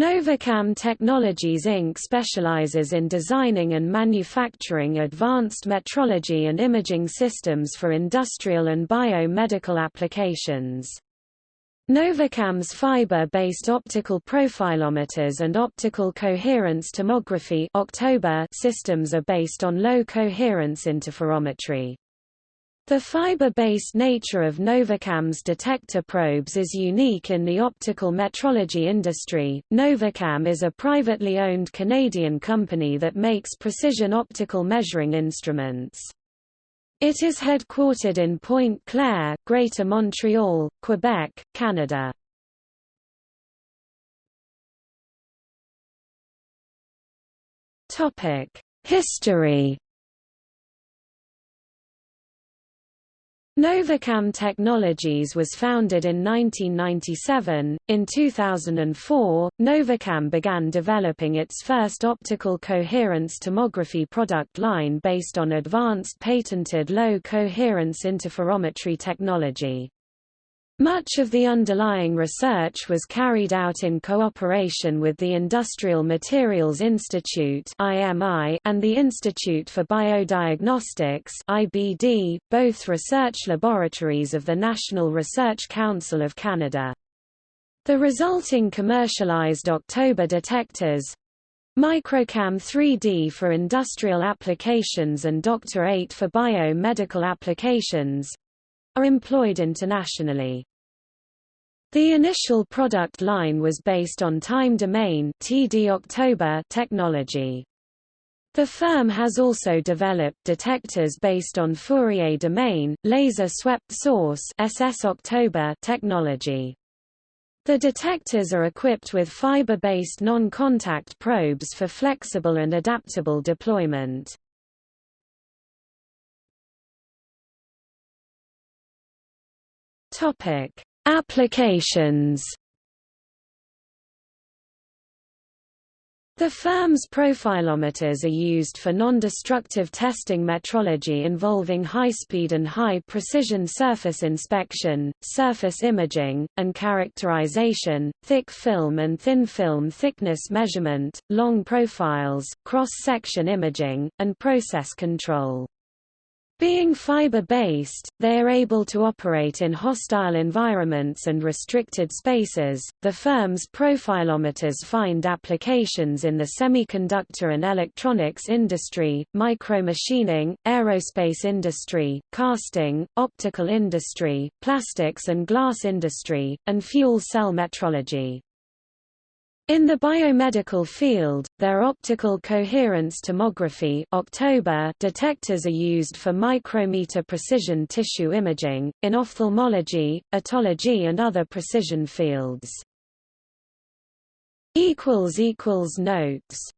Novacam Technologies Inc. specializes in designing and manufacturing advanced metrology and imaging systems for industrial and biomedical applications. Novacam's fiber-based optical profilometers and optical coherence tomography systems are based on low-coherence interferometry. The fiber-based nature of Novacam's detector probes is unique in the optical metrology industry. Novacam is a privately owned Canadian company that makes precision optical measuring instruments. It is headquartered in Pointe-Claire, Greater Montreal, Quebec, Canada. History Novacam Technologies was founded in 1997. In 2004, Novacam began developing its first optical coherence tomography product line based on advanced patented low coherence interferometry technology. Much of the underlying research was carried out in cooperation with the Industrial Materials Institute and the Institute for Biodiagnostics both research laboratories of the National Research Council of Canada. The resulting commercialized October detectors Microcam 3D for industrial applications and Dr. 8 for biomedical applications are employed internationally. The initial product line was based on time domain TD October technology. The firm has also developed detectors based on Fourier domain, laser swept source SS October technology. The detectors are equipped with fiber-based non-contact probes for flexible and adaptable deployment. Topic: Applications The firm's profilometers are used for non-destructive testing metrology involving high-speed and high-precision surface inspection, surface imaging, and characterization, thick film and thin film thickness measurement, long profiles, cross-section imaging, and process control. Being fiber-based, they are able to operate in hostile environments and restricted spaces. The firm's profilometers find applications in the semiconductor and electronics industry, micromachining, aerospace industry, casting, optical industry, plastics and glass industry, and fuel cell metrology. In the biomedical field, their optical coherence tomography October detectors are used for micrometer precision tissue imaging, in ophthalmology, otology and other precision fields. Notes